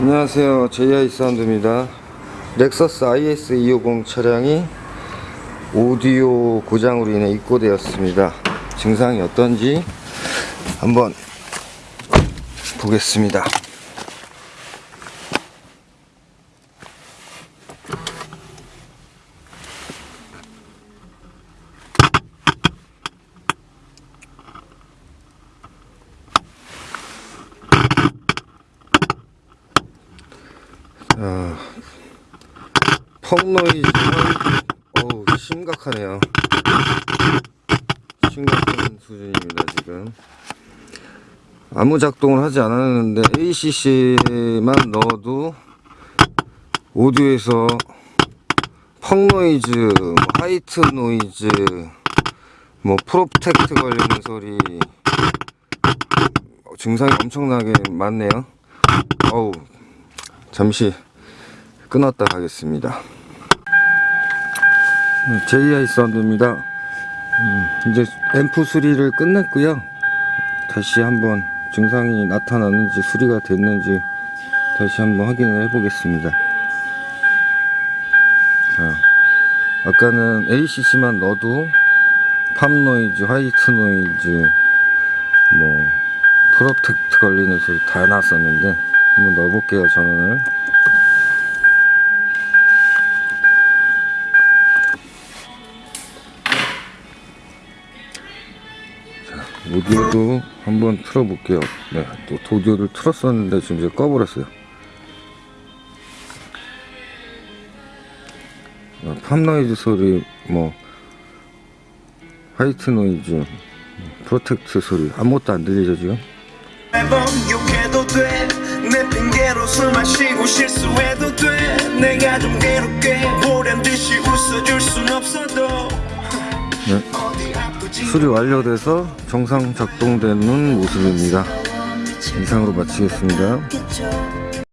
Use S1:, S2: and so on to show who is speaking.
S1: 안녕하세요. JI 사운드입니다. 렉서스 IS 250 차량이 오디오 고장으로 인해 입고되었습니다. 증상이 어떤지 한번 보겠습니다 펑노이즈는 어우 심각하네요. 심각한 수준입니다 지금. 아무 작동을 하지 않았는데 ACC만 넣어도 오디오에서 펑노이즈, 뭐 white noise, 뭐 protect 걸리는 소리 어, 증상이 엄청나게 많네요. 어우 잠시 끊었다 가겠습니다 JI 사운드입니다. 음, 이제 앰프 수리를 끝냈고요. 다시 한번 증상이 나타나는지 수리가 됐는지 다시 한번 확인을 해 보겠습니다. 자, 아까는 ACC만 넣어도 pop noise, white noise 뭐 protect 걸리는 소리 다 났었는데 한번 넣어볼게요 전원을 오디오도 한번 틀어볼게요. 네, 또 오디오를 틀었었는데 지금 이제 꺼버렸어요. 어, pop noise 소리, 뭐 white noise, protect 소리 아무것도 안 들리죠 지금? 네. 수리 완료돼서 정상 작동되는 모습입니다. 이상으로 마치겠습니다.